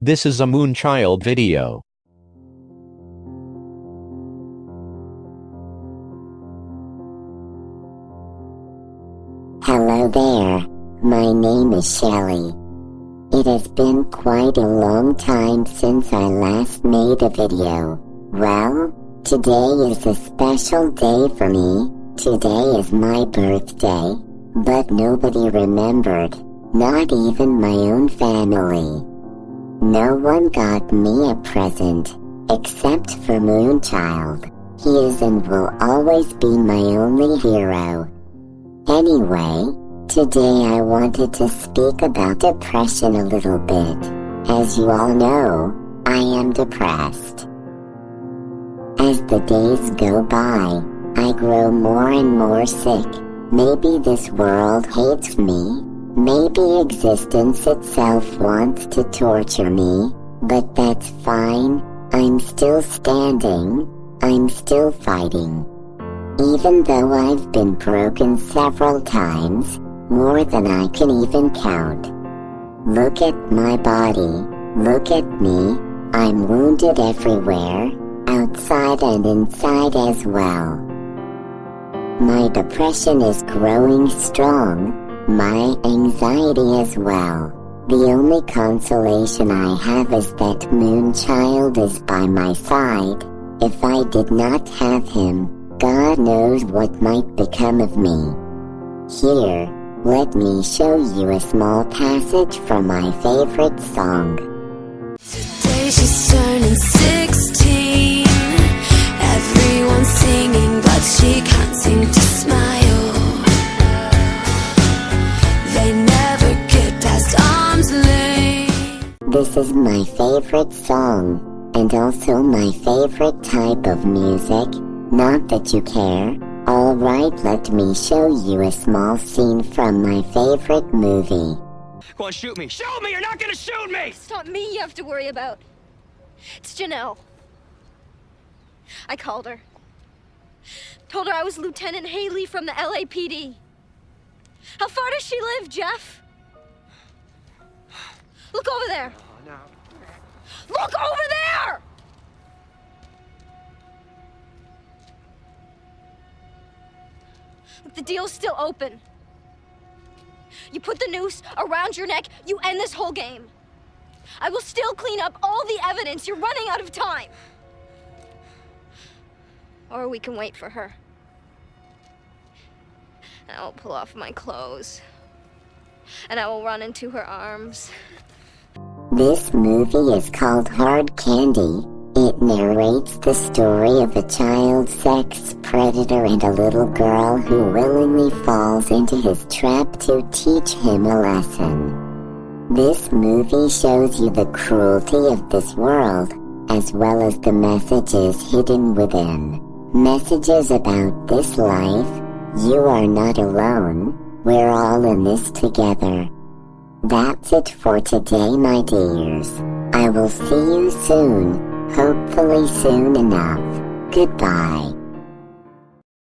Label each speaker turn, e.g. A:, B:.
A: This is a Moonchild video.
B: Hello there, my name is Shelly. It has been quite a long time since I last made a video. Well, today is a special day for me. Today is my birthday, but nobody remembered, not even my own family. No one got me a present, except for Moonchild. He is and will always be my only hero. Anyway, today I wanted to speak about depression a little bit. As you all know, I am depressed. As the days go by, I grow more and more sick. Maybe this world hates me. Maybe existence itself wants to torture me. But that's fine. I'm still standing. I'm still fighting. Even though I've been broken several times, more than I can even count. Look at my body, look at me, I'm wounded everywhere, outside and inside as well. My depression is growing strong, my anxiety as well. The only consolation I have is that Moonchild is by my side. If I did not have him, God knows what might become of me. Here, let me show you a small passage from my favorite song.
C: Today she's turning 16
B: This is my favorite song, and also my favorite type of music. Not that you care. Alright, let me show you a small scene from my favorite movie.
D: Go on, shoot me. Shoot me! You're not gonna shoot me!
E: It's not me you have to worry about. It's Janelle. I called her. Told her I was Lieutenant Haley from the LAPD. How far does she live, Jeff? Look over there. Look over there! The deal's still open. You put the noose around your neck, you end this whole game. I will still clean up all the evidence. You're running out of time. Or we can wait for her. And I will pull off my clothes. And I will run into her arms.
B: This movie is called Hard Candy. It narrates the story of a child sex predator and a little girl who willingly falls into his trap to teach him a lesson. This movie shows you the cruelty of this world, as well as the messages hidden within. Messages about this life. You are not alone. We're all in this together. That's it for today, my dears. I will see you soon, hopefully soon enough. Goodbye.